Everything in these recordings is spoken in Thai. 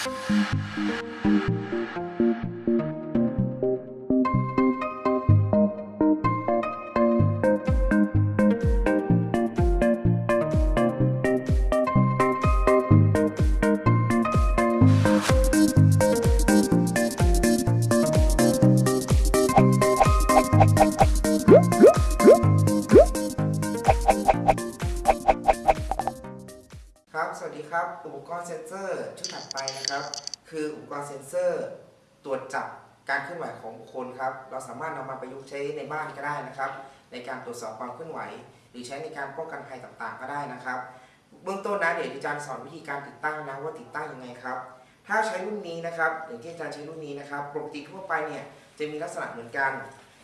ครับ สวัสดีครับ อุปกรณ์เซ็นเซอร์ ชุดถัดไปนะครับ คืออุปกรณ์เซ็นเซอร์ ตรวจจับการเคลื่อนไหวของบุคคลครับ เราสามารถนำมาประยุกต์ใช้ในบ้านก็ได้นะครับ ในการตรวจสอบความเคลื่อนไหว หรือใช้ในการป้องกันภัยต่างๆ ก็ได้นะครับ เบื้องต้นนะเดี๋ยวอาจารย์สอนวิธีการติดตั้งนะว่าติดตั้งยังไงครับ ถ้าใช้รุ่นนี้นะครับอย่างที่อาจารย์ใช้รุ่นนี้นะครับปกติทั่วไปเนี่ยจะมีลักษณะเหมือนกัน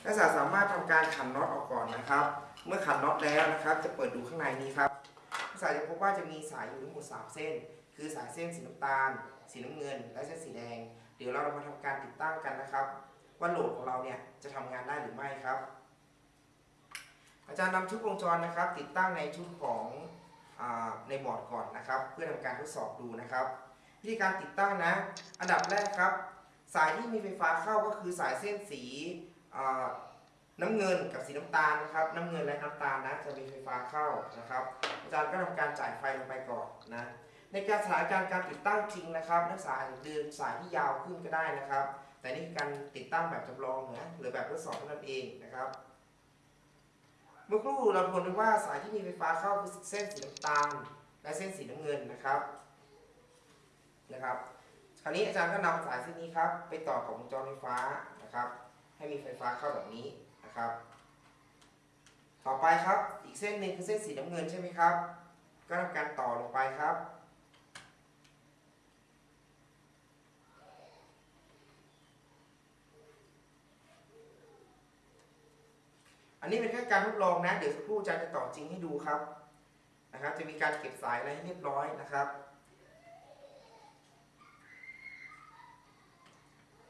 นักศึกษาสามารถทำการขันน็อตออกก่อนนะครับ เมื่อขันน็อตแล้วนะครับ จะเปิดดูข้างในนี้ครับสาจะพบว่าจะมีสายอยู่ทั้งหมด3เส้น คือสายเส้นสีน้ำตาล สีน้ำเงิน และเส้นสีแดง เดี๋ยวเรามาทำการติดตั้งกันนะครับ ว่าโหลดของเราเนี่ยจะทำงานได้หรือไม่ครับ อาจารย์นำชุดวงจรนะครับ ติดตั้งในชุดของอในบอร์ดก่อนนะครับ เพื่อทำการทดสอบดูนะครับวิธีการติดตั้งนะ อันดับแรกครับ สายที่มีไฟฟ้าเข้าก็คือสายเส้นสีน้ำเงินกับสีน้ำตาลนะครับ น้ำเงินและน้ำตาลนะจะมีไฟฟ้าเข้านะครับ อาจารย์ก็ทำการจ่ายไฟลงไปก่อนนะ ในการสถานการณ์การติดตั้งจริงนะครับ นักศึกษาอาจจะเดินสายที่ยาวขึ้นก็ได้นะครับ แต่นี่การติดตั้งแบบจำลองนะหรือแบบทดสอบเท่านั้นเองนะครับ เมื่อครู่เราพบว่าสายที่มีไฟฟ้าเข้าคือเส้นสีน้ำตาลและเส้นสีน้ำเงินนะครับนะครับ คราวนี้อาจารย์ก็นำสายเส้นนี้ครับ ไปต่อกับวงจรไฟฟ้านะครับ ให้มีไฟฟ้าเข้าแบบนี้นะครับ ต่อไปครับอีกเส้นหนึ่งคือเส้นสีน้ำเงินใช่ไหมครับ ก็ทำการต่อลงไปครับ อันนี้เป็นแค่การทดลองนะ เดี๋ยวสักครู่อาจารย์จะต่อจริงให้ดูครับนะครับ จะมีการเก็บสายอะไรให้เรียบร้อยนะครับ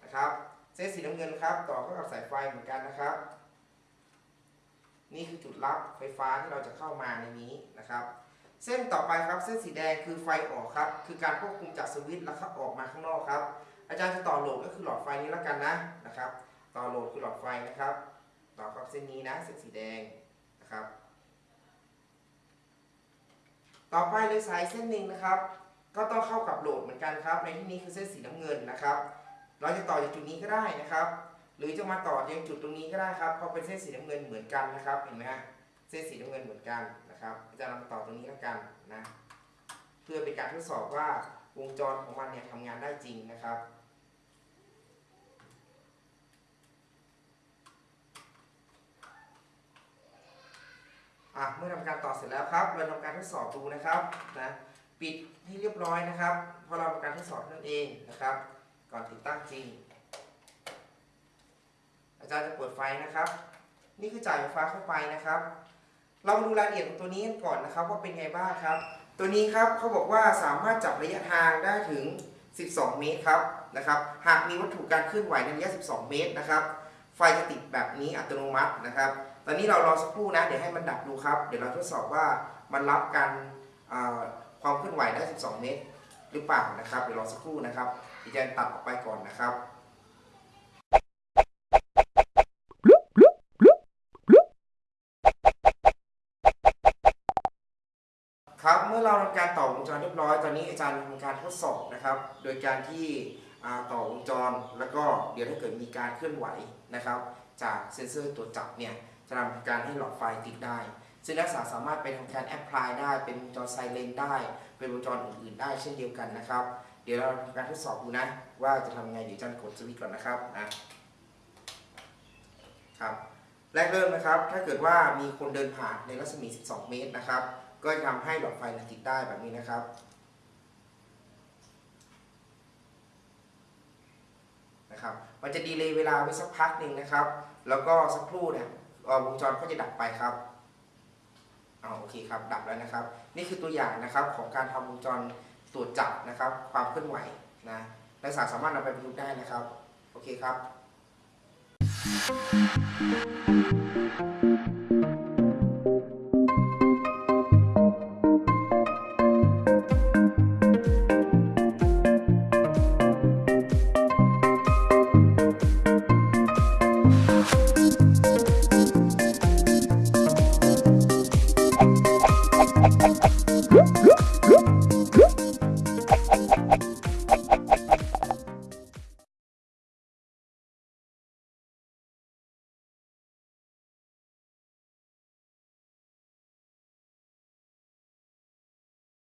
นะครับเส้นสีน้ำเงินครับ ต่อเข้ากับสายไฟเหมือนกันนะครับ นี่คือจุดรับไฟฟ้าที่เราจะเข้ามาในนี้นะครับ เส้นต่อไปครับเส้นสีแดงคือไฟออกครับ คือการควบคุมจากสวิตช์แล้วครับออกมาข้างนอกครับ อาจารย์จะต่อโหลดก็คือหลอดไฟนี้แล้วกันนะนะครับ ต่อโหลดคือหลอดไฟนะครับ ต่อกับเส้นนี้นะเส้นสีแดงนะครับ ต่อไปเลยสายเส้นหนึ่งนะครับ ก็ต้องเข้ากับโหลดเหมือนกันครับ ในที่นี้คือเส้นสีน้ำเงินนะครับ เราจะต่อจากจุดนี้ก็ได้นะครับ หรือจะมาต่อยังจุดตรงนี้ก็ได้ครับเพราะเป็นเส้นสีน้ำเงินเหมือนกันนะครับเห็นไหมฮะเส้นสีน้ำเงินเหมือนกันนะครับอาจารย์นำต่อตรงนี้แล้วกันนะ เพื่อเป็นการทดสอบว่าวงจรของมันเนี่ยทำงานได้จริงนะครับ อะเมื่อทำการต่อเสร็จแล้วครับ เราทำการทดสอบดูนะครับนะปิดให้เรียบร้อยนะครับพราะเราทำการทดสอบนั่นเองนะครับ ก่อนติดตั้งจริง อาจารย์จะเปิดไฟนะครับ นี่คือจ่ายไฟฟ้าเข้าไปนะครับ เรามาดูรายละเอียดของตัวนี้กันก่อนนะครับ ว่าเป็นไงบ้างครับ ตัวนี้ครับเขาบอกว่าสามารถจับระยะทางได้ถึง 12 เมตรครับนะครับ หากมีวัตถุการเคลื่อนไหวในระยะ 12 เมตรนะครับ ไฟจะติดแบบนี้อัตโนมัตินะครับ ตอนนี้เรารอสักครู่นะ เดี๋ยวให้มันดับดูครับ เดี๋ยวเราทดสอบว่ามันรับการความเคลื่อนไหวได้ 12 เมตร หรือเปล่านะครับ เดี๋ยวรอสักครู่นะครับดิฉันตัดออกไปก่อนนะครับครับเมื่อเราทำการต่อวงจรเรียบร้อย ตอนนี้อาจารย์ทำการทดสอบนะครับ โดยการที่ต่อวงจรแล้วก็เดี๋ยวถ้าเกิดมีการเคลื่อนไหวนะครับ จากเซ็นเซอร์ตรวจับเนี่ย จะทำการให้หลอดไฟติดได้ ซึ่งนักศึกษาสามารถไปทำการแอพพลายได้ เป็นวงจรไซเลนได้ เป็นวงจรอื่นๆได้เช่นเดียวกันนะครับ เดี๋ยวเราทำการทดสอบดูนะ ว่าจะทำไง เดี๋ยวจารย์กดสวิตช์ก่อนนะครับนะครับ แรกเริ่มนะครับ ถ้าเกิดว่ามีคนเดินผ่านในรัศมี 12 เมตรนะครับ ก็จะทำให้หลอดไฟติดได้แบบนี้นะครับนะครับ มันจะดีเลย์เวลาไว้สักพักหนึ่งนะครับ แล้วก็สักครู่เนี่ย วงจรก็จะดับไปครับเอาโอเคครับ ดับแล้วนะครับ นี่คือตัวอย่างนะครับของการทำวงจรตรวจจับนะครับ ความเคลื่อนไหวนะนักศึกษาสามารถนำไปประยุกต์ได้นะครับ โอเคครับ